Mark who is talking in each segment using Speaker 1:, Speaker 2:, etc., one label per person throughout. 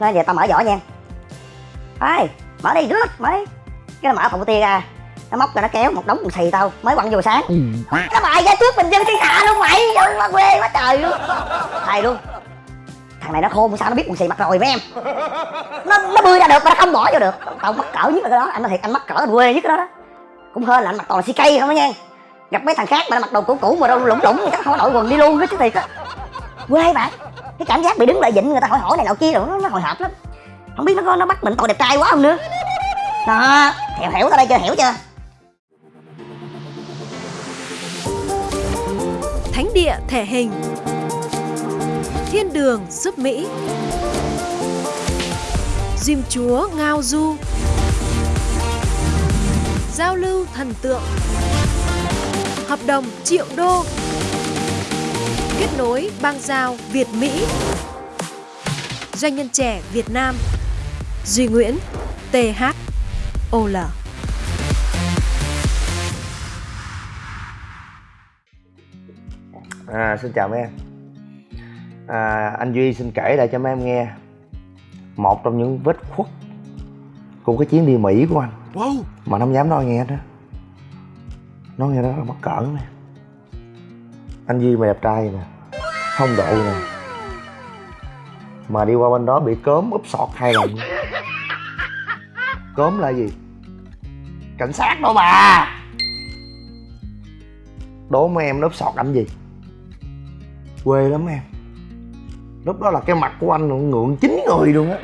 Speaker 1: nói giờ tao mở giỏ nha. Ê, mở đi rước mở đi. Cái nó mở phòng tia ra. Nó móc ra nó kéo một đống quần xì tao mới quăng vô sáng. Nó bài ra trước bình dân thiên hạ luôn mày Trời, nó quê quá trời luôn. Thầy luôn. Thằng này nó khôn sao nó biết quần xì mặc rồi mấy em? Nó nó bươi ra được mà nó không bỏ vô được. Tao mắc cỡ nhất là cái đó. Anh nói thiệt anh mắc cỡ anh quê nhất cái đó đó. Cũng hơn là anh mặc toàn là CK không đó nha. Gặp mấy thằng khác mà nó mặc đồ cũ cũ mà đâu lủng lủng chắc không có đội quần đi luôn hết chứ thiệt á. Quê bạn cái cảm giác bị đứng lại dịnh người ta hỏi hỏi này nọ kia rồi nó, nó hồi hộp lắm. Không biết nó có nó bắt mình tội đẹp trai quá không nữa. Đó hiểu hiểu tao đây chưa hiểu chưa?
Speaker 2: Thánh địa thể hình. Thiên đường giúp Mỹ. Diêm chúa ngao du. Giao lưu thần tượng. Hợp đồng triệu đô. Kết nối bang giao Việt Mỹ. Doanh nhân trẻ Việt Nam. Duy Nguyễn TH OL
Speaker 3: À, xin chào mấy em. À, Anh Duy xin kể lại cho mấy em nghe. Một trong những vết khuất Của cái chuyến đi Mỹ của anh.
Speaker 4: Wow.
Speaker 3: Mà nó không dám nói nghe đó Nói nghe đó là mắc cỡ nè. Anh Duy mày đẹp trai nè không độ nè. Mà đi qua bên đó bị cớm úp sọt hai lần. Cớm là gì? Cảnh sát đó bà. Đố mấy em úp sọt làm gì? quê lắm em. Lúc đó là cái mặt của anh ngượng chín người luôn á.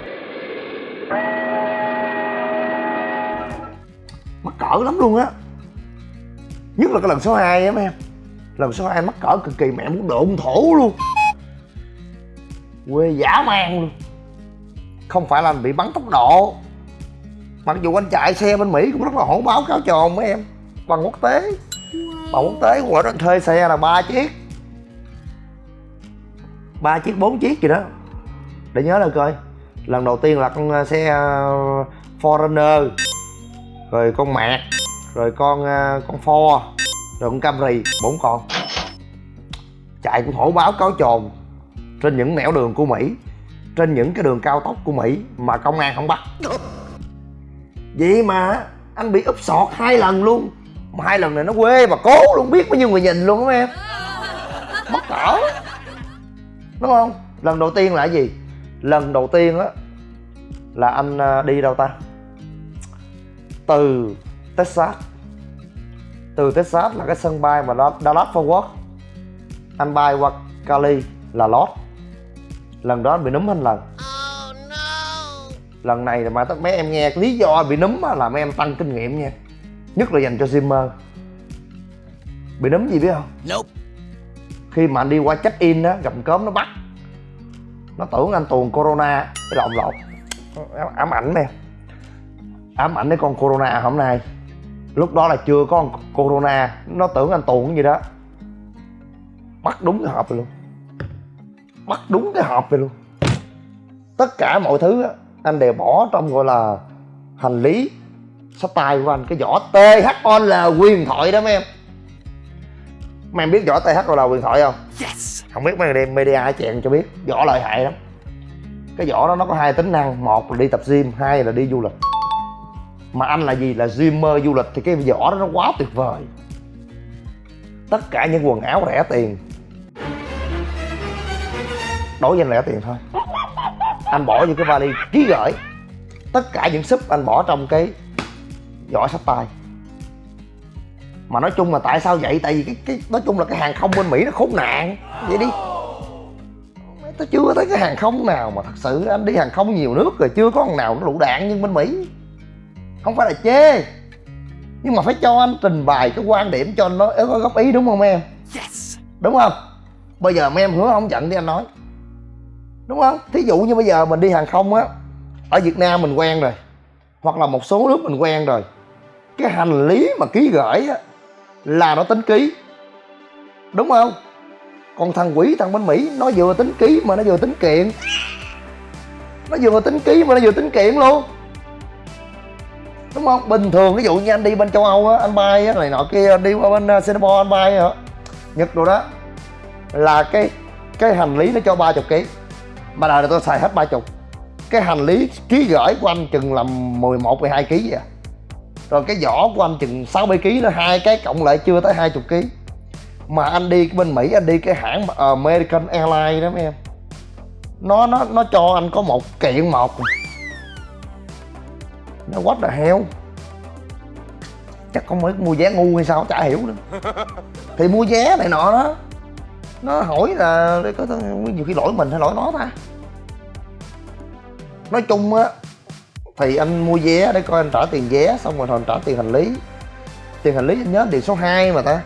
Speaker 3: Mắc cỡ lắm luôn á. Nhất là cái lần số 2 á mấy em lần số 2 mắc cỡ cực kỳ mẹ muốn độn thổ luôn? Quê giả man luôn. Không phải là anh bị bắn tốc độ. Mặc dù anh chạy xe bên mỹ cũng rất là hổ báo cáo tròn mấy em. Bằng quốc tế. Bằng quốc tế của anh thuê xe là ba chiếc. Ba chiếc, bốn chiếc gì đó. Để nhớ là coi. Lần đầu tiên là con à, xe à, Foreigner rồi con mạc rồi con à, con Ford. Rồi con Camry, bốn con chạy cũng hổ báo cáo trồn trên những nẻo đường của Mỹ, trên những cái đường cao tốc của Mỹ mà công an không bắt. Vậy mà anh bị úp sọt hai lần luôn. Mà hai lần này nó quê mà cố luôn, biết bao nhiêu người nhìn luôn đó em. Mất cỡ đúng không? Lần đầu tiên là gì? Lần đầu tiên á, là anh à, đi đâu ta? Từ texas. Từ texas là cái sân bay mà dallas fort worth anh bay qua cali là lót lần đó anh bị núm anh lần lần này là mà tất mấy em nghe lý do bị núm á là mấy em tăng kinh nghiệm nha. Nhất là dành cho Zimmer. Bị núm gì biết không?
Speaker 4: Nope.
Speaker 3: Khi mà anh đi qua check in á gặp cớm nó bắt. Nó tưởng anh tuồn corona cái lộn lộn ám ảnh nè. Ám ảnh cái con corona hôm nay. Lúc đó là chưa có con corona. Nó tưởng anh tuồn cái gì đó bắt đúng cái hộp rồi luôn. Bắt đúng cái hộp rồi luôn. Tất cả mọi thứ á, anh đều bỏ trong gọi là hành lý. Sách tay của anh cái vỏ THOL quyền điện thoại đó mấy em. Mấy em biết vỏ THOL quyền thoại không?
Speaker 4: Yes.
Speaker 3: Không biết mấy người đem media chèn cho biết. Vỏ lợi hại lắm. Cái vỏ đó nó có hai tính năng. Một là đi tập gym hai là đi du lịch. Mà anh là gì? Là gymer du lịch. Thì cái vỏ đó nó quá tuyệt vời. Tất cả những quần áo rẻ tiền đối với anh rẻ tiền thôi. Anh bỏ vô cái vali ký gửi tất cả những súp anh bỏ trong cái vỏ sách tay. Mà nói chung là tại sao vậy? Tại vì cái cái nói chung là cái hàng không bên mỹ nó khốn nạn. Vậy đi. Tôi chưa thấy cái hàng không nào mà thật sự anh đi hàng không nhiều nước rồi chưa có thằng nào nó lụ đạn như bên mỹ. Không phải là chê. Nhưng mà phải cho anh trình bày cái quan điểm cho nó có góp ý đúng không em?
Speaker 4: Yes.
Speaker 3: Đúng không? Bây giờ mấy em hứa không giận đi anh nói đúng không? Thí dụ như bây giờ mình đi hàng không á, ở việt nam mình quen rồi, hoặc là một số nước mình quen rồi, cái hành lý mà ký gửi á là nó tính ký. Đúng không? Còn thằng quỷ, thằng bên mỹ, nó vừa tính ký mà nó vừa tính kiện. Nó vừa tính ký mà nó vừa tính kiện luôn. Đúng không? Bình thường, ví dụ như anh đi bên châu âu á, anh bay á, này nọ kia đi qua bên uh, singapore anh bay hả nhật rồi đó, là cái cái hành lý nó cho ba chục ký mà đời này tôi xài hết ba chục. Cái hành lý ký gửi của anh chừng là 11 12 kg vậy à. rồi cái vỏ của anh chừng 60 kg nữa hai cái cộng lại chưa tới 20 kg mà anh đi bên Mỹ anh đi cái hãng American Airlines đó mấy em. Nó nó nó cho anh có một kiện một nó what the hell? Chắc không phải mua vé ngu hay sao chả hiểu nữa. Thì mua vé này nọ đó nó hỏi là có nhiều khi lỗi mình hay lỗi nó ta. Nói chung á thì anh mua vé để coi anh trả tiền vé xong rồi anh trả tiền hành lý. Tiền hành lý anh nhớ điền số 2 mà ta.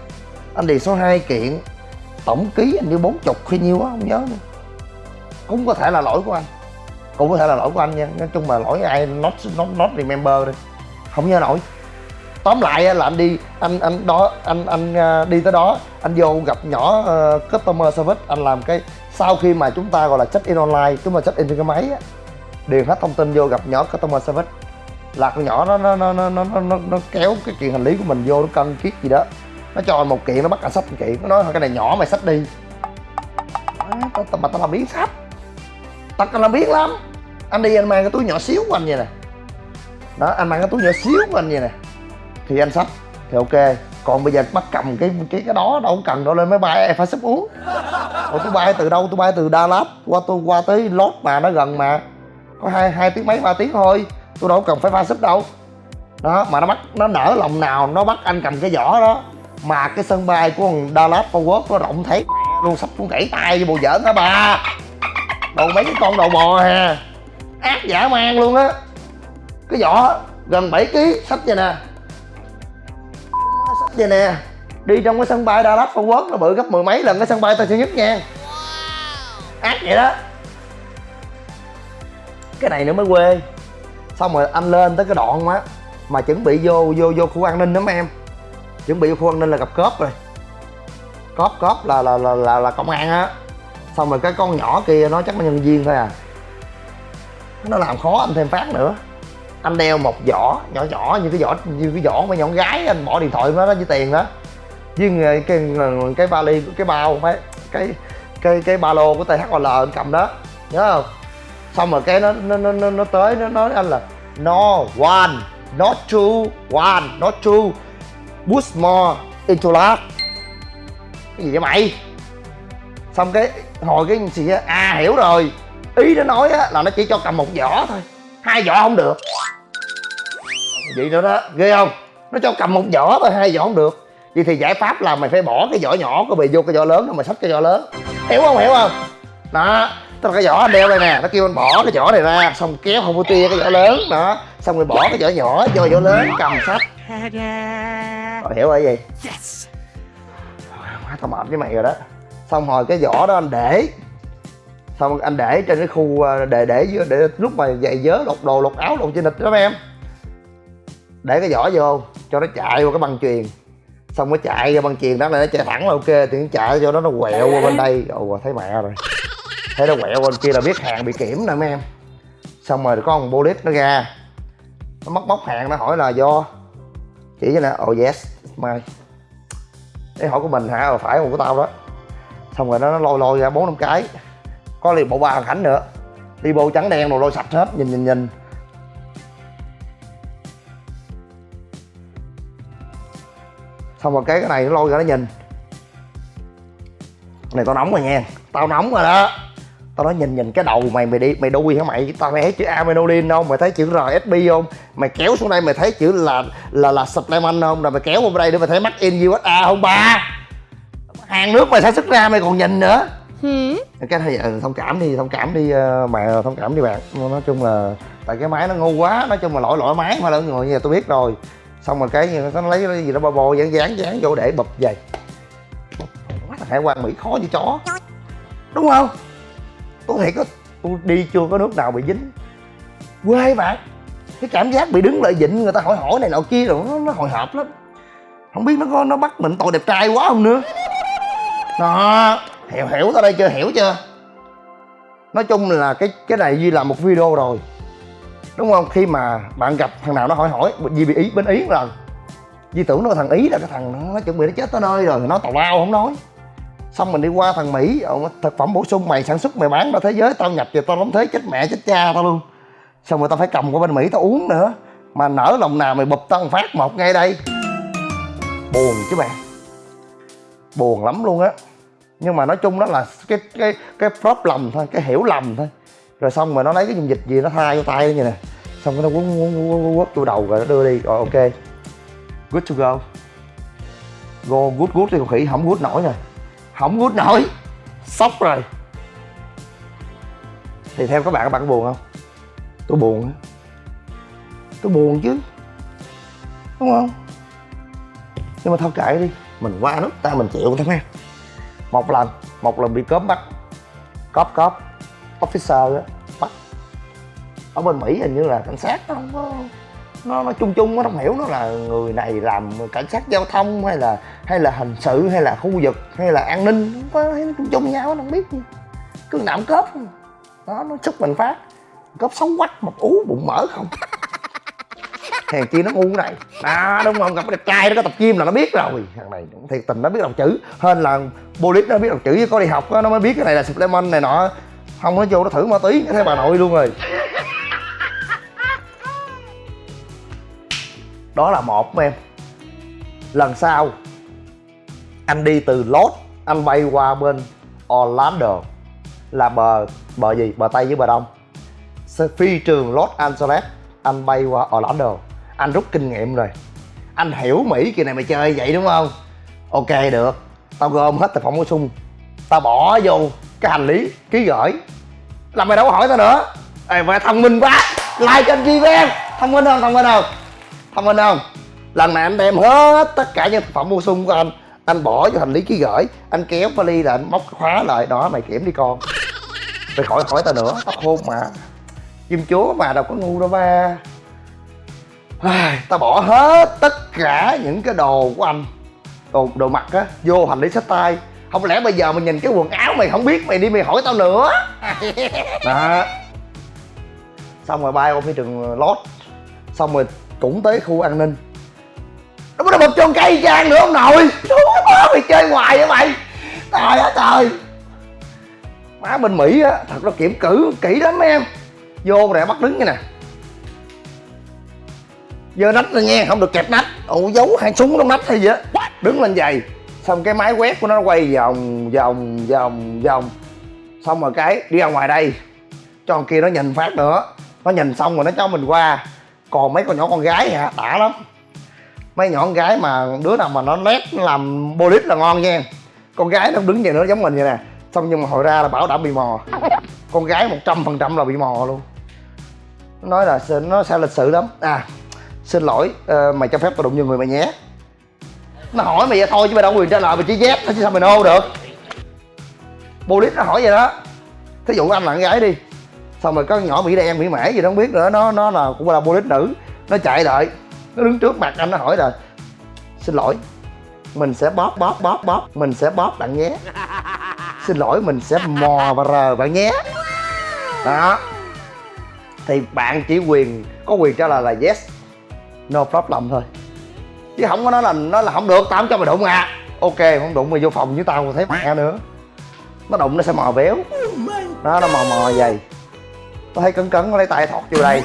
Speaker 3: Anh điền số 2 kiện tổng ký anh như bốn chục hay nhiêu á không nhớ nữa. Cũng có thể là lỗi của anh. Cũng có thể là lỗi của anh nha. Nói chung mà lỗi ai not not, not remember đi. Không nhớ nổi tóm lại là anh đi anh anh đó anh anh à, đi tới đó anh vô gặp nhỏ uh, customer service anh làm cái sau khi mà chúng ta gọi là check in online chúng ta check in trên cái máy á điền hết thông tin vô gặp nhỏ customer service. Là con nhỏ nó nó nó nó nó nó, nó kéo cái kiện hành lý của mình vô nó cân kiết gì đó nó cho một kiện nó bắt cả sách một kiện nó nói cái này nhỏ mày sách đi. Tao mà tao làm biến sách tao làm biến lắm. Anh đi anh mang cái túi nhỏ xíu của anh vậy nè. Đó anh mang cái túi nhỏ xíu của anh vậy nè thì anh sách thì ok, còn bây giờ bắt cầm cái cái cái đó đâu cần đâu, lên máy bay, em phải sắp uống. Rồi tôi bay từ đâu? Tôi bay từ Dallas qua tôi, qua tới Lót mà, nó gần mà. Có hai hai tiếng mấy, ba tiếng thôi. Tôi đâu cần phải pha súp đâu. Đó, mà nó bắt, nó nở lòng nào, nó bắt anh cầm cái vỏ đó. Mà cái sân bay của thằng Dallas Fort Worth nó rộng thấy luôn, sắp cũng gãy tay với bộ giỡn hả bà. Đồ mấy cái con đầu bò hà ác giả man luôn á. Cái vỏ gần 7 kg sách vậy nè vậy nè. Đi trong cái sân bay Dallas Fort Worth nó bự gấp mười mấy lần cái sân bay Tân Sơn Nhất nha. Ác vậy đó. Cái này nữa mới quê. Xong rồi anh lên tới cái đoạn á mà chuẩn bị vô vô vô khu an ninh đó mấy em. Chuẩn bị vô khu an ninh là gặp cóp rồi. Cóp cóp là là là là, là công an á. Xong rồi cái con nhỏ kia nó chắc là nhân viên thôi à. Nó làm khó anh thêm phát nữa anh đeo một giỏ nhỏ nhỏ như cái giỏ như cái giỏ mà nhỏ gái anh bỏ điện thoại nó đó với tiền đó. Với cái cái, cái vali cái bao phải cái cái cái ba lô của THL anh cầm đó nhớ không? Xong rồi cái nó nó nó nó tới nó nói anh là no one not two one not two push more into that. Cái gì vậy mày? Xong cái hồi cái gì á à hiểu rồi. Ý nó nói á là nó chỉ cho cầm một vỏ thôi hai vỏ không được. Vậy nữa đó ghê không? Nó cho cầm một vỏ thôi hai vỏ không được. Vậy thì giải pháp là mày phải bỏ cái vỏ nhỏ của mày vô cái vỏ lớn rồi mày xách cái vỏ lớn. Hiểu không? Hiểu không? Đó tức là cái vỏ anh đeo đây nè nó kêu anh bỏ cái vỏ này ra xong kéo không có tia cái vỏ lớn. Đó xong rồi bỏ cái vỏ nhỏ vô vỏ lớn cầm sách rồi hiểu rồi gì yes. Quá tao mệt với mày rồi đó. Xong rồi cái vỏ đó anh để xong anh để trên cái khu à, để để để để lúc mà giày vớ lột đồ lột áo lột trên thịt đó em. Để cái vỏ vô cho nó chạy qua cái băng chuyền. Xong nó chạy ra băng chuyền đó là nó chạy thẳng là ok thì nó chạy cho nó nó quẹo qua bên đây. Ồ thấy mẹ rồi. Thấy nó quẹo qua bên kia là biết hàng bị kiểm nè mấy em. Xong rồi có một bolit nó ra. Nó móc móc hàng nó hỏi là do chỉ cho nè. Oh yes mai cái hỏi của mình hả? Ờ phải một của tao đó. Xong rồi nó, nó lôi lôi ra bốn năm cái có liền bộ ba hoàn cảnh nữa. Đi bộ trắng đen rồi lôi sạch hết. Nhìn nhìn nhìn. Xong rồi cái cái này nó lôi ra nó nhìn. Này tao nóng rồi nha. Tao nóng rồi đó. Tao nói nhìn nhìn cái đầu mày mày đi, mày đuôi hả mày? Tao mày thấy chữ aminodin không? Mày thấy chữ rsb không? Mày kéo xuống đây, mày thấy chữ là là là supplement không? Rồi mày kéo qua đây để mày thấy mắc in usa không ba? Hàng nước mày sản xuất ra, mày còn nhìn nữa. Ừ. cái này ừ, thông cảm đi thông cảm đi ờ, mà thông cảm đi bạn. Nói chung là tại cái máy nó ngu quá nói chung là lỗi lỗi máy mà là người giờ tôi biết rồi. Xong rồi cái nó lấy cái gì đó bò bò dán dán dán vô để bập về. Hải quan mỹ khó như chó. Đúng không? Tôi thiệt có tôi đi chưa có nước nào bị dính. Quê bạn. Cái cảm giác bị đứng lại dịnh người ta hỏi hỏi này nọ kia rồi nó, nó hồi hộp lắm. Không biết nó có nó bắt mình tội đẹp trai quá không nữa. Đó hiểu hiểu tới đây chưa? Hiểu chưa? Nói chung là cái cái này duy làm một video rồi. Đúng không? Khi mà bạn gặp thằng nào nó hỏi hỏi gì bị ý, bên ý lần Di tưởng nó thằng Ý là cái thằng nó chuẩn bị nó chết tới nơi rồi, nó tào lao không nói. Xong mình đi qua thằng Mỹ Thực phẩm bổ sung mày, sản xuất mày bán ra thế giới, Tao nhập về tao đóng thế, chết mẹ, chết cha tao luôn. Xong rồi tao phải cầm qua bên mỹ tao uống nữa. Mà nở lòng nào mày bụp tao một phát, một ngay đây. Buồn chứ bạn. Buồn lắm luôn á nhưng mà nói chung đó là cái cái cái problem thôi, cái hiểu lầm thôi. Rồi xong rồi nó lấy cái dung dịch gì nó thay vô tay như nè. Xong cái nó quấn quấn quấn quất vô đầu rồi nó đưa đi. Rồi ok. Good to go. Go, good good thì con khỉ, không good nổi rồi không good nổi. Sốc rồi. Thì theo các bạn các bạn có buồn không? Tôi buồn tôi buồn chứ. Đúng không? Nhưng mà thôi kệ đi. Mình qua nước ta mình chịu thôi ha một lần một lần bị cốm bắt. Cóp cóp officer đó, bắt. Ở bên mỹ hình như là cảnh sát nó không có nó nó chung chung nó không hiểu nó là người này làm cảnh sát giao thông hay là hay là hình sự hay là khu vực hay là an ninh. Không có thấy nó chung chung nhau nó không biết. Gì cứ nạm cớp đó nó sức mình phát. Cớp xấu quách một ú bụng mỡ không. hèn chi nó ngu này. À đúng không gặp đẹp trai nó có tập gym là nó biết rồi. Thằng này cũng thiệt tình nó biết đọc chữ. Hơn là bolit nó biết đọc chữ với có đi học đó, nó mới biết cái này là supplement này nọ. Không nó vô nó thử ma túy thấy bà nội luôn rồi. Đó là một em. Lần sau anh đi từ lốt anh bay qua bên Orlando. Là bờ bờ gì? Bờ tây với bờ đông. Phi trường Los Angeles anh bay qua Orlando anh rút kinh nghiệm rồi. Anh hiểu Mỹ kỳ này mày chơi vậy đúng không? Ok, được. Tao gom hết thực phẩm bổ sung. Tao bỏ vô cái hành lý ký gửi. Làm mày đâu có hỏi tao nữa. Ê, mày thông minh quá. Like kênh chi với em thông minh không? Thông minh không? Thông minh không? Lần này anh đem hết tất cả những thực phẩm bổ sung của anh. Anh bỏ vô hành lý ký gửi. Anh kéo vali là anh móc khóa lại. Đó, mày kiểm đi con. Mày khỏi hỏi tao nữa. Tao khôn mà. Chim chúa mà, đâu có ngu đâu ba. Tao bỏ hết tất cả những cái đồ của anh. Đồ đồ mặc á vô hành lý sách tay. Không lẽ bây giờ mày nhìn cái quần áo mày không biết mày đi mày hỏi tao nữa? Đó. Xong rồi bay qua phía trường lót. Xong rồi cũng tới khu an ninh. Nó có một chôn cây trang nữa ông nội. Chúa má mày chơi hoài vậy mày. Trời ơi trời. Má bên mỹ á thật nó kiểm cử kỹ lắm em. Vô để bắt đứng như nè giơ nách lên nha không được kẹp nách. Ồ giấu hai súng trong nách hay gì á. Đứng lên giày. Xong cái máy quét của nó quay vòng vòng vòng vòng. Xong rồi cái đi ra ngoài đây. Cho con kia nó nhìn phát nữa. Nó nhìn xong rồi nó cho mình qua. Còn mấy con nhỏ con gái hả? Đã lắm. Mấy nhỏ con gái mà đứa nào mà nó nét nó làm bolit là ngon nha. Con gái nó đứng vậy nữa giống mình vậy nè. Xong nhưng mà hồi ra là bảo đảm bị mò. Con gái một trăm phần trăm là bị mò luôn. Nói là nó sao lịch sự lắm. À xin lỗi uh, mày cho phép tao đụng vô người mày nhé. Nó hỏi mày vậy thôi chứ mày đâu có quyền trả lời mày chỉ dép thôi chứ sao mày nô được. Police nó hỏi vậy đó. Thí dụ anh là con gái đi xong rồi có con nhỏ mỹ đen mỹ mẻ gì đó không biết nữa nó nó là cũng là police nữ nó chạy đợi nó đứng trước mặt anh nó hỏi là xin lỗi mình sẽ bóp bóp bóp bóp mình sẽ bóp bạn nhé. Xin lỗi mình sẽ mò và rờ bạn nhé. Đó. Thì bạn chỉ quyền có quyền trả lời là yes no problem thôi. Chứ không có nói là nó là không được tao không cho mày đụng à. Ok không đụng mày vô phòng với tao thấy mẹ nữa. Nó đụng nó sẽ mò béo. Nó nó mò mò vậy. Nó thấy cấn cấn nó lấy tay thọt vô đây.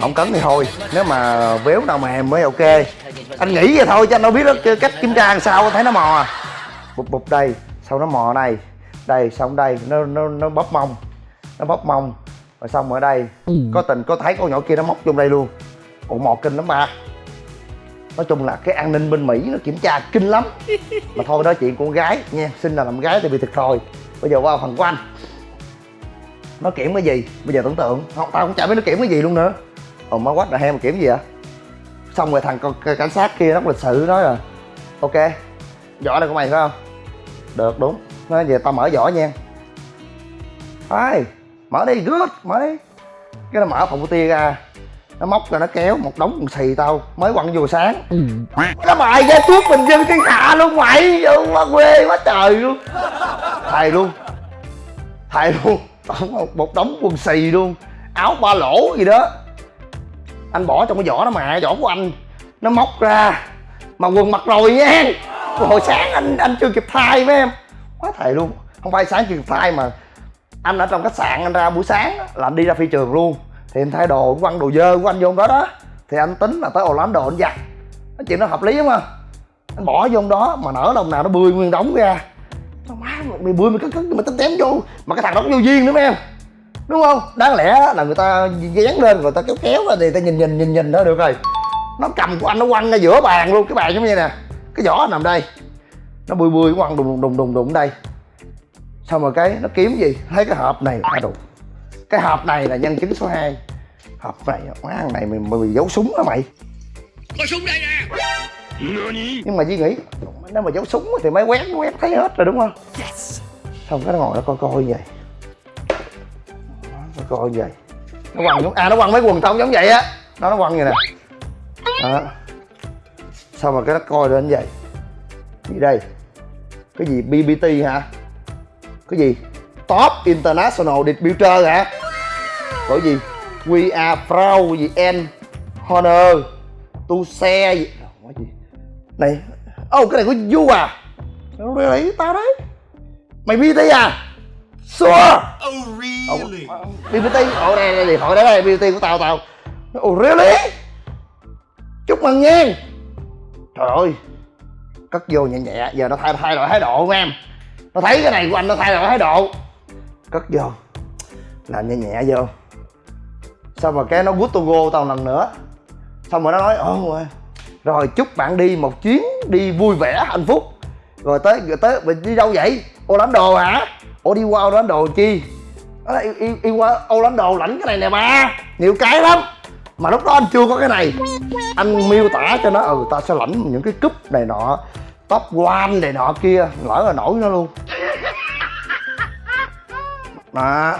Speaker 3: Không cấn thì thôi nếu mà béo nào mềm mới ok. Anh nghĩ vậy thôi chứ anh đâu biết đó, cách kiểm tra làm sao thấy nó mò à. bụp bụp đây sau nó mò này. Đây xong đây nó nó nó bóp mông. Nó bóp mông. Rồi xong ở đây có tình có thấy con nhỏ kia nó móc vô đây luôn còn mò kinh lắm ba. Nói chung là cái an ninh bên mỹ nó kiểm tra kinh lắm. Mà thôi, nói chuyện con gái nha. Xin là làm gái thì bị thiệt thòi bây giờ qua phần của anh. Nó kiểm cái gì? Bây giờ tưởng tượng. Không, tao cũng chả biết nó kiểm cái gì luôn nữa. Ồ, má quách là hem mà kiểm gì vậy? Xong rồi thằng cảnh sát kia nó lịch sự nói rồi ok giỏ này của mày, phải không? Được, đúng. Nói về tao mở giỏ nha. Ai? Mở đi, good, mở đi. Cái nó mở phòng của tia ra nó móc ra nó kéo một đống quần xì tao mới quăng vô sáng. Ừ. nó bài ra trước bình dân thiên hạ luôn mày quá quê quá trời luôn. Thầy luôn thầy luôn một, một đống quần xì luôn áo ba lỗ gì đó. Anh bỏ trong cái vỏ đó mà vỏ của anh. Nó móc ra mà quần mặc rồi nha hồi sáng anh anh chưa kịp thay với em. Quá thầy luôn không phải sáng chưa kịp thay mà anh ở trong khách sạn anh ra buổi sáng là anh đi ra phi trường luôn thì anh thay đồ anh quăng đồ dơ của anh vô đó đó. Thì anh tính là tới Orlando anh giặt. Cái chuyện nó hợp lý không? Anh bỏ vô đó, mà nở đồng nào nó bươi nguyên đóng ra. Nó má mày bươi mày cất cất mày tém vô. Mà cái thằng đó cũng vô duyên nữa mấy em. Đúng không? Đáng lẽ là người ta dán lên, người ta kéo kéo ra thì ta nhìn nhìn nhìn nhìn đó, được rồi. Nó cầm của anh, nó quăng ra giữa bàn luôn, cái bàn giống như nè. Cái vỏ nằm đây. Nó bươi bươi, quăng đùng đùng đùng đùng đây. Xong rồi cái nó kiếm gì? Thấy cái hộp này à đủ cái hộp này là nhân chứng số 2 hộp này má này mày mày bị giấu súng hả mày?
Speaker 4: Có súng đây nè.
Speaker 3: Nhưng mà Duy nghĩ nếu mà giấu súng thì máy quét nó quét thấy hết rồi đúng không? Xong cái nó ngồi nó coi coi như vậy. Nó coi như vậy. Nó quăng giống à nó quăng mấy quần tông giống vậy á. Nó nó quăng như nè. Đó. Xong rồi cái nó coi lên như vậy. Gì đây? Cái gì BBT hả? Cái gì? Top International Distributor hả có gì? We are proud gì? And honor to share gì? Ủa, gì? Này ô oh, cái này của du à? Nó lấy tao đấy. Mày BBT à? Sure.
Speaker 4: Oh really?
Speaker 3: BBT ồ đây đây thoại đấy đây BBT của tao tao. Ồ really? Chúc mừng nha. Trời ơi. Cất vô nhẹ nhẹ giờ nó thay thay đổi thái độ của em. Nó thấy cái này của anh nó thay đổi thái độ. Cất vô. Làm nhẹ nhẹ vô xong rồi cái nó good to go tao lần nữa. Xong rồi nó nói ờ, ồ rồi chúc bạn đi một chuyến đi vui vẻ hạnh phúc. Rồi tới rồi tới mình đi đâu vậy? Orlando hả? Ô đi qua Orlando chi? Ờ, nó nói, đi, đi qua Orlando lãnh cái này nè ba. Nhiều cái lắm. Mà lúc đó anh chưa có cái này. Anh miêu tả cho nó ừ ta sẽ lãnh những cái cúp này nọ top one này nọ kia. Lỡ là nổi nó luôn. Đó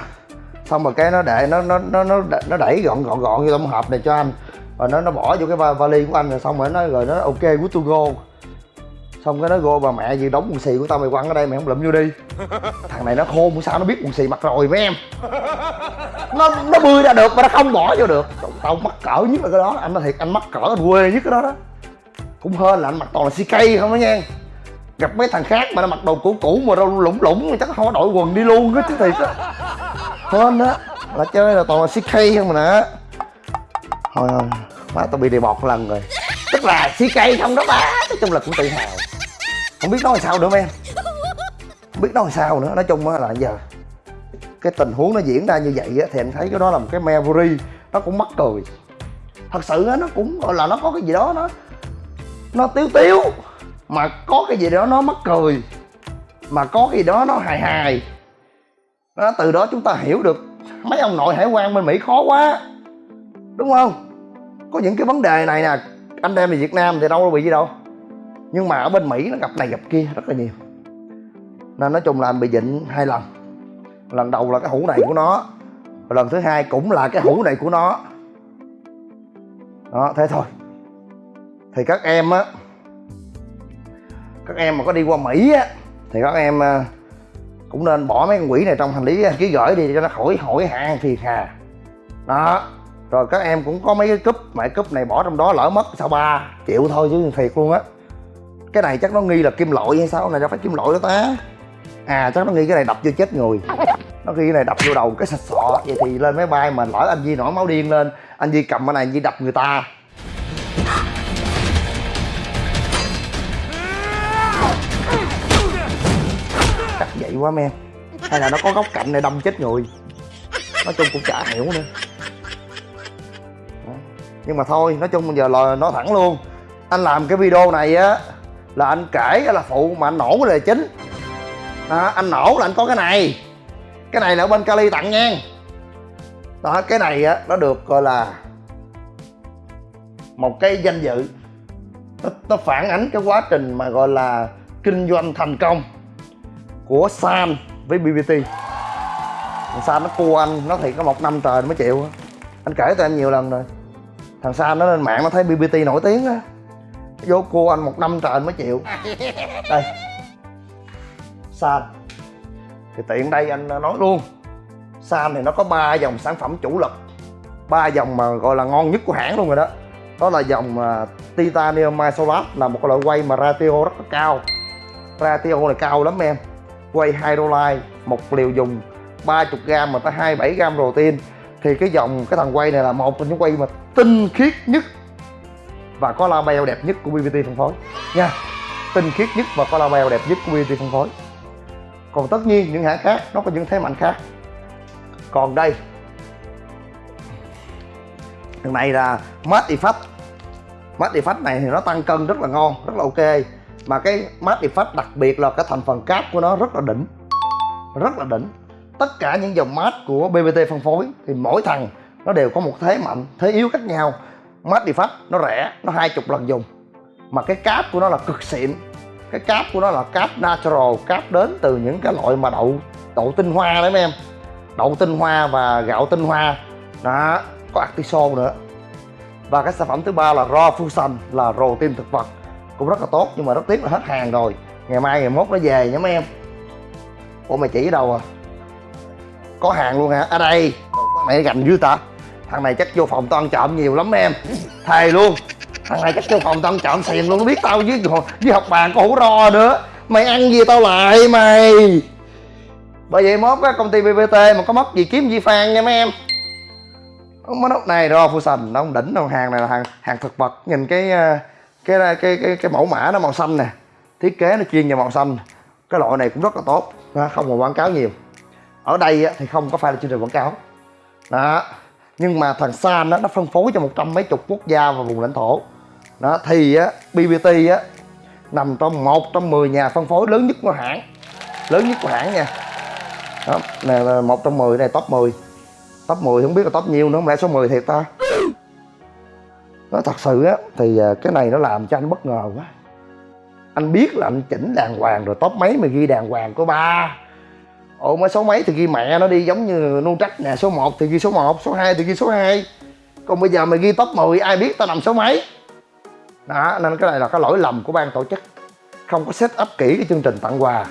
Speaker 3: xong rồi cái nó để nó nó nó nó nó đẩy gọn gọn gọn vô trong hộp này cho anh. Rồi nó nó bỏ vô cái va- vali của anh rồi xong rồi nó rồi nó ok good to go. Xong cái nó go bà mẹ gì đóng quần xì của tao mày quăng ở đây mày không lụm vô đi. Thằng này nó khôn sao nó biết quần xì mặc rồi mấy em. Nó nó bươi ra được mà nó không bỏ vô được. Tao mắc cỡ nhất là cái đó. Anh nói thiệt anh mắc cỡ anh quê nhất cái đó đó. Cũng hên là anh mặc toàn là CK không đó nha. Gặp mấy thằng khác mà nó mặc đồ cũ cũ mà đâu lủng lủng chắc không có đội quần đi luôn á chứ thiệt á hên á là chơi là toàn là CK không mà nè. Thôi thôi, má tao bị đề bọt một lần rồi. Tức là CK không đó má, nói chung là cũng tự hào. Không biết nói làm sao nữa em. Không biết nói làm sao nữa, nói chung á là giờ cái tình huống nó diễn ra như vậy á thì em thấy cái đó là một cái memory, nó cũng mắc cười. Thật sự á, nó cũng gọi là nó có cái gì đó nó nó tiếu tiếu, mà có cái gì đó nó mắc cười, mà có cái gì đó nó hài hài đó, từ đó chúng ta hiểu được mấy ông nội hải quan bên mỹ khó quá. Đúng không? Có những cái vấn đề này nè anh em về việt nam thì đâu có bị gì đâu. Nhưng mà ở bên mỹ nó gặp này gặp kia rất là nhiều. Nên nói chung là anh bị dịnh hai lần. Lần đầu là cái hũ này của nó lần thứ hai cũng là cái hũ này của nó. Đó thế thôi. Thì các em á các em mà có đi qua mỹ á thì các em à, cũng nên bỏ mấy con quỷ này trong hành lý ký gửi đi cho nó khỏi hỏi hàng phiền hà. Đó, rồi các em cũng có mấy cái cúp, mà cái cúp này bỏ trong đó lỡ mất sao ba triệu thôi chứ thiệt luôn á. Cái này chắc nó nghi là kim loại hay sao? Này đâu phải kim loại đó ta. À chắc nó nghi cái này đập vô chết người. Nó ghi cái này đập vô đầu cái sạch sọ, vậy thì lên máy bay mà lỡ anh Di nổi máu điên lên, anh Di cầm cái này anh Di đập người ta. Quá men. Hay là nó có góc cạnh này đâm chết người. Nói chung cũng chả hiểu nữa. Nhưng mà thôi nói chung bây giờ là nói thẳng luôn. Anh làm cái video này á là anh kể là phụ mà anh nổ cái đề chính. Đó, anh nổ là anh có cái này. Cái này là ở bên Cali tặng nha. Đó cái này á nó được gọi là một cái danh dự. Nó, nó phản ánh cái quá trình mà gọi là kinh doanh thành công của Sam với BBT thằng Sam nó cua anh nó thiệt có một năm trời mới chịu. Anh kể cho em nhiều lần rồi. Thằng Sam nó lên mạng nó thấy BBT nổi tiếng á. Vô cua anh một năm trời mới chịu. Đây. Sam. Thì tiện đây anh nói luôn. Sam thì nó có ba dòng sản phẩm chủ lực. Ba dòng mà gọi là ngon nhất của hãng luôn rồi đó. Đó là dòng uh, titanium isolat là một loại quay mà ratio rất là cao. Ratio này cao lắm em quay hydrolyte một liều dùng 30g mà tới 27g protein. Thì cái dòng cái thằng quay này là một trong những quay mà tinh khiết nhất và có label đẹp nhất của BBT phân phối. Nha, tinh khiết nhất và có label đẹp nhất của BBT phân phối. Còn tất nhiên những hãng khác, nó có những thế mạnh khác. Còn đây, thằng này là matte effect matte effect này thì nó tăng cân rất là ngon, rất là ok mà cái mát effect đặc biệt là cái thành phần cáp của nó rất là đỉnh. Rất là đỉnh. Tất cả những dòng mát của BBT phân phối thì mỗi thằng nó đều có một thế mạnh, thế yếu khác nhau. Mát effect nó rẻ, nó hai chục lần dùng. Mà cái cáp của nó là cực xịn. Cái cáp của nó là cáp natural cáp đến từ những cái loại mà đậu đậu tinh hoa đấy mấy em. Đậu tinh hoa và gạo tinh hoa. Đó, có artiso nữa. Và cái sản phẩm thứ ba là raw fusion, là protein thực vật cũng rất là tốt, nhưng mà rất tiếc là hết hàng rồi. Ngày mai ngày mốt nó về nha mấy em. Ủa mày chỉ ở đâu à? Có hàng luôn hả? Ở đây. Mày gành dữ ta. Thằng này chắc vô phòng tao ăn trộm nhiều lắm em. Thề luôn. Thằng này chắc vô phòng tao ăn trộm xiền luôn, nó biết tao với với học bàn có hủ ro nữa. Mày ăn gì tao lại mày? Bởi vậy mốt á, công ty bbt mà có mất gì kiếm gì phan nha mấy em. Mấy nút này ro fusion nó không đỉnh đâu. Hàng này là hàng hàng thực vật. Nhìn cái ờ, cái cái cái cái, mẫu mã nó màu xanh nè. Thiết kế nó chuyên về màu xanh. Cái loại này cũng rất là tốt. Không còn quảng cáo nhiều. Ở đây á, thì không có phải là chương trình quảng cáo. Đó. Nhưng mà thằng San đó, nó phân phối cho một trăm mấy chục quốc gia và vùng lãnh thổ. Đó thì á, BBT á nằm trong một trong 10 nhà phân phối lớn nhất của hãng. Lớn nhất của hãng nha. Đó, này là một trong 10 này top 10 top 10 không biết là top nhiêu nữa không lẽ số 10 thiệt ta? Nó thật sự á, thì à, cái này nó làm cho anh bất ngờ quá. Anh biết là anh chỉnh đàng hoàng rồi, top mấy mà ghi đàng hoàng có ba. Ồ mấy số mấy thì ghi mẹ nó đi, giống như nu trắc nè, số 1 thì ghi số 1 số 2 thì ghi số 2 còn bây giờ mày ghi top 10 ai biết tao nằm số mấy? Đó, nên cái này là cái lỗi lầm của ban tổ chức. Không có set up kỹ cái chương trình tặng quà.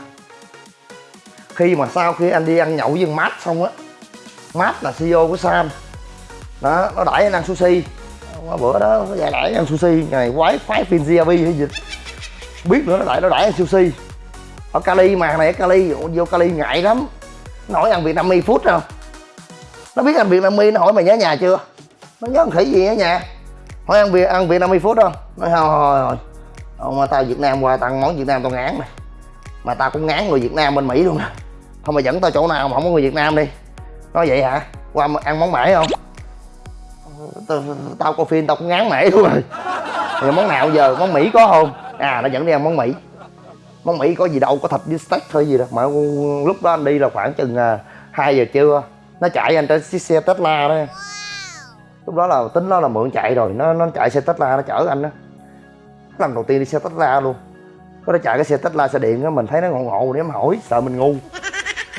Speaker 3: Khi mà sau khi anh đi ăn nhậu với mát xong á mát là CEO của Sam. Đó, nó đãi anh ăn sushi qua bữa đó, nó đẩy ăn sushi. Ngày quái phái phim GRB hay gì? Biết nữa, nó đẩy nó đẩy ăn sushi. Ở Cali mà, này, ở Cali vô Cali ngại lắm. Nói hỏi ăn Việt Nam mi phút không? Nó biết ăn Việt Nam mi nó hỏi mày nhớ nhà chưa? Nó nhớ khỉ gì ở nhà? Hỏi ăn Việt ăn Việt Nam mi phút không? Nói, thôi thôi thôi ông, mà tao Việt Nam qua tặng món Việt Nam tao ngán này mà tao cũng ngán người Việt Nam bên Mỹ luôn nè thôi mà dẫn tao chỗ nào mà không có người Việt Nam đi. Nói vậy hả? Qua ăn món mễ không? Tao, tao coi phim tao cũng ngán mễ luôn rồi. Thì món nào giờ? Món Mỹ có không? À nó dẫn đi ăn món Mỹ. Món Mỹ có gì đâu có thịt với steak thôi gì đâu mà lúc đó anh đi là khoảng chừng à, 2 giờ trưa. Nó chạy anh trên chiếc xe Tesla đó. Lúc đó là tính nó là mượn chạy rồi. Nó nó chạy xe Tesla nó chở anh đó. Lần đầu tiên đi xe Tesla luôn. Có nó chạy cái xe Tesla xe điện á mình thấy nó ngộ ngộ để em hỏi sợ mình ngu.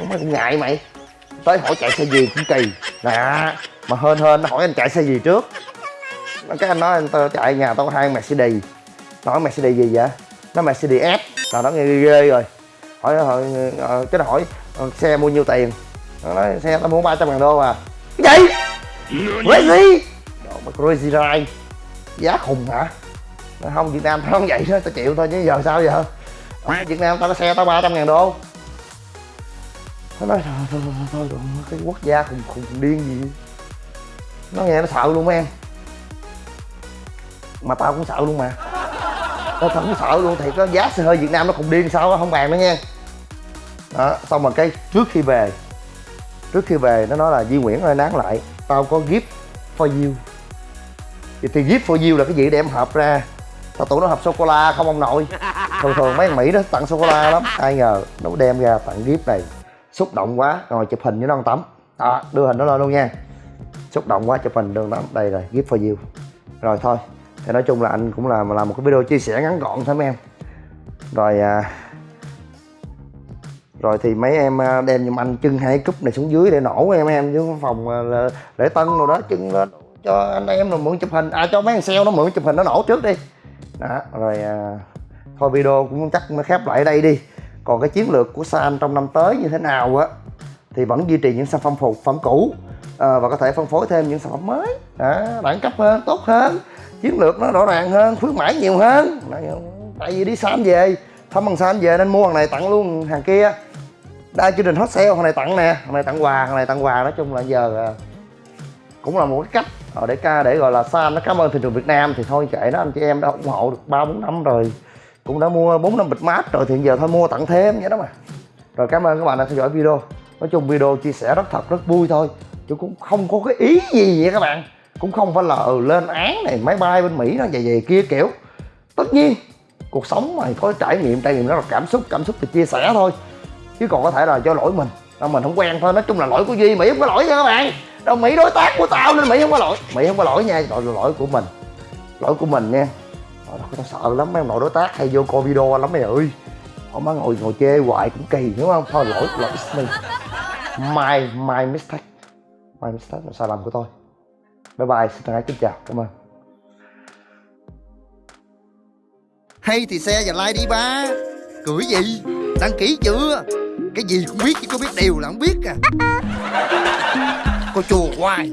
Speaker 3: Mày cũng ngại mày. Tới hỏi chạy xe gì cũng kỳ. Nè mà hên hên nó hỏi anh chạy xe gì trước cái anh nói anh tao chạy nhà tao có hai Mercedes nó hỏi Mercedes gì vậy nó Mercedes S là nó nghe ghê, rồi hỏi hỏi ờ, cái nó hỏi ờ, xe mua nhiêu tiền nó nói xe tao mua 300 ngàn đô à cái gì crazy Đồ mà crazy ride giá khùng hả Nói không Việt Nam tao không vậy đó tao chịu thôi chứ giờ sao giờ ở Việt Nam tao có xe tao 300 ngàn đô nó nói thôi thôi thôi, thôi, thôi cái quốc gia khùng khùng điên gì nó nghe nó sợ luôn em. Mà tao cũng sợ luôn mà. Tao thật cũng sợ luôn thì có giá xe hơi Việt Nam nó cũng điên sao đó, không bàn nữa nha. Đó xong rồi cái trước khi về trước khi về nó nói là Duy Nguyễn ơi nán lại tao có gift for you. Thì, thì gift for you là cái gì để em hộp ra? Tao tưởng nó hộp sô cô la không ông nội. Thường thường mấy thằng mỹ nó tặng sô cô la lắm. Ai ngờ nó đem ra tặng gift này xúc động quá rồi chụp hình với nó ăn tắm. Đó đưa hình nó lên luôn nha xúc động quá chụp hình đưa lắm đây rồi gift for you. Rồi thôi thì nói chung là anh cũng là làm một cái video chia sẻ ngắn gọn thôi mấy em. Rồi à, rồi thì mấy em à, đem giùm anh chân hai cúp này xuống dưới để nổ em em chứ phòng à, lễ để tân rồi đó chân à, lên cho anh em rồi mượn chụp hình. À cho mấy thằng sale nó mượn chụp hình nó nổ trước đi. Đó rồi à, thôi video cũng chắc nó khép lại đây đi. Còn cái chiến lược của San trong năm tới như thế nào á thì vẫn duy trì những sản phẩm phục phẩm cũ à, và có thể phân phối thêm những sản phẩm mới. À, đẳng cấp hơn tốt hơn. Chiến lược nó rõ ràng hơn khuyến mãi nhiều hơn. Tại vì đi xám về thăm bằng xám về nên mua hàng này tặng luôn hàng kia. Đây chương trình hot sale hàng này tặng nè hàng này tặng quà hàng này tặng quà. Nói chung là giờ ờ, cũng là một cái cách ờ, để ca để gọi là san nó cảm ơn thị trường Việt Nam. Thì thôi kệ đó anh chị em đã ủng hộ được ba bốn năm rồi. Cũng đã mua bốn năm bịch mát rồi thì giờ thôi mua tặng thêm vậy đó mà. Rồi cảm ơn các bạn đã theo dõi video. Nói chung video chia sẻ rất thật rất vui thôi chứ cũng không có cái ý gì vậy các bạn. Cũng không phải là ừ, lên án này máy bay bên Mỹ nó về về kia kiểu. Tất nhiên cuộc sống mà có trải nghiệm trải nghiệm đó là cảm xúc cảm xúc thì chia sẻ thôi. Chứ còn có thể là do lỗi mình. Đâu mình không quen thôi. Nói chung là lỗi của duy mỹ không có lỗi nha các bạn. Đâu mỹ đối tác của tao nên mỹ không có lỗi. Mỹ không có lỗi nha lỗi là lỗi của mình. Lỗi của mình nha. Trời tao sợ lắm mấy ông nội đối tác hay vô coi video lắm mày ơi. Họ má ngồi ngồi chê hoài cũng kỳ đúng không? Thôi lỗi lỗi mình. My my mistake my mistake là sai lầm của tôi. Bye bye, xin thân ái kính chào. Cảm ơn.
Speaker 5: Hay thì xe và like đi, ba. Cười gì? Đăng ký chưa? Cái gì cũng biết chứ có biết điều là không biết à. Cô chùa hoài.